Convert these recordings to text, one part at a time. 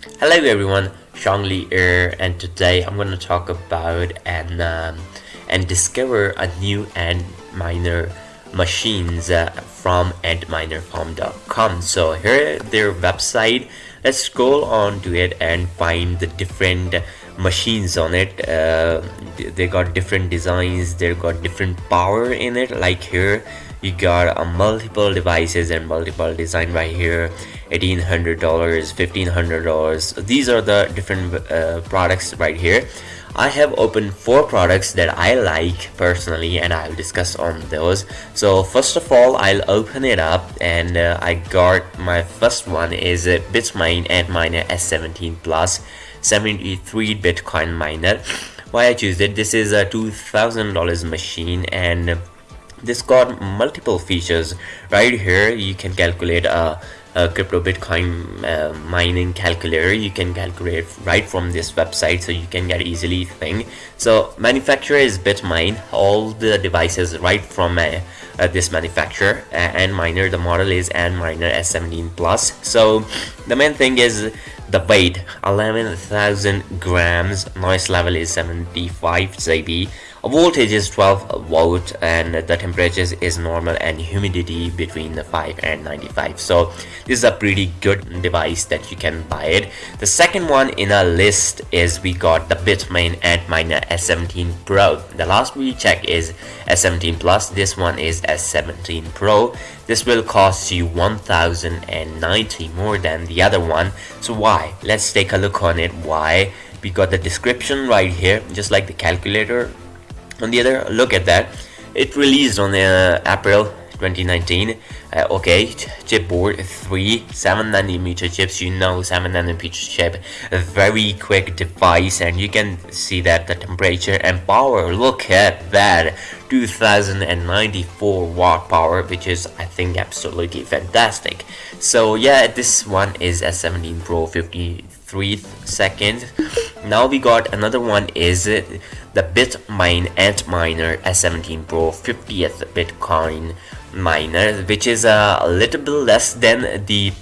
Hello everyone, Shangli here and today I'm going to talk about and um, and discover a new Antminer machines uh, from antminerfarm.com. So here their website. Let's scroll on to it and find the different machines on it. Uh, they got different designs. They got different power in it. Like here you got uh, multiple devices and multiple design right here. $1,800 $1,500 these are the different uh, products right here. I have opened four products that I like personally and I'll discuss on those. So first of all I'll open it up and uh, I got my first one is a Bitmain Antminer S17 Plus 73 Bitcoin miner. Why I choose it? This is a $2,000 machine and this got multiple features. Right here you can calculate a, a crypto bitcoin uh, mining calculator. You can calculate right from this website so you can get easily thing. So manufacturer is bitmain. All the devices right from uh, uh, this manufacturer and miner. The model is Antminer s17 plus. So the main thing is the weight. 11,000 grams. Noise level is 75 dB voltage is 12 volt and the temperature is normal and humidity between the 5 and 95 so this is a pretty good device that you can buy it. The second one in our list is we got the bitmain antminer s17 pro. The last we check is s17 plus. This one is s17 pro. This will cost you 1090 more than the other one. So why? Let's take a look on it. Why? We got the description right here just like the calculator on the other. Look at that. It released on uh, April 2019 uh, okay chipboard 3 7 nanometer chips. You know 7 nanometer chip. A very quick device and you can see that the temperature and power. Look at that. 2094 watt power which is I think absolutely fantastic. So yeah this one is a 17 Pro 53 seconds now we got another one is the Bitmain Antminer S17 Pro 50th Bitcoin miner which is a little bit less than the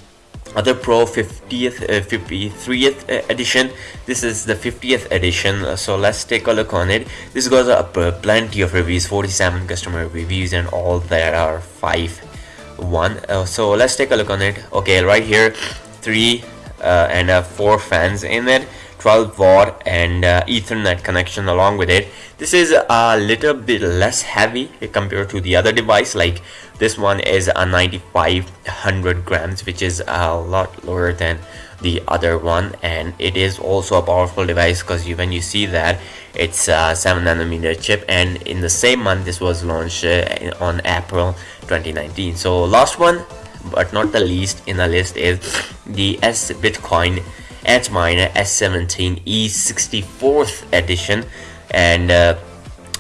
other Pro 50th, uh, 53th uh, edition. This is the 50th edition, so let's take a look on it. This got uh, plenty of reviews, 47 customer reviews, and all there are five one. Uh, so let's take a look on it. Okay, right here, three uh, and uh, four fans in it. 12 watt and uh, ethernet connection along with it this is a little bit less heavy compared to the other device like this one is a 9500 grams which is a lot lower than the other one and it is also a powerful device because you, when you see that it's a 7 nanometer chip and in the same month this was launched uh, on April 2019 so last one but not the least in the list is the S Bitcoin Antminer S17 E64th edition and uh,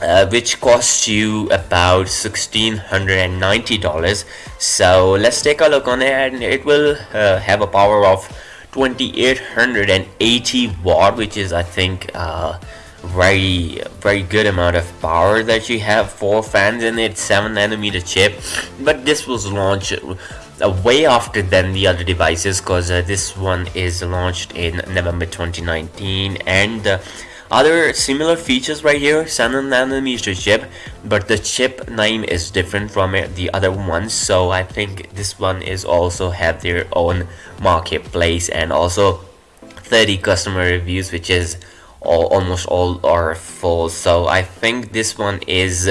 uh, which costs you about $1690 so let's take a look on it and it will uh, have a power of 2880 watt which is I think uh, very very good amount of power that you have. Four fans in it 7 nanometer chip. But this was launched uh, way after than the other devices because uh, this one is launched in November 2019 and uh, other similar features right here 7 nanometer chip but the chip name is different from the other ones so I think this one is also have their own marketplace and also 30 customer reviews which is all, almost all are full so I think this one is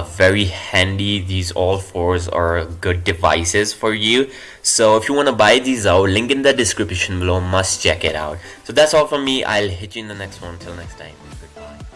very handy these all fours are good devices for you. So if you want to buy these out link in the description below must check it out. So that's all from me. I'll hit you in the next one. Until next time goodbye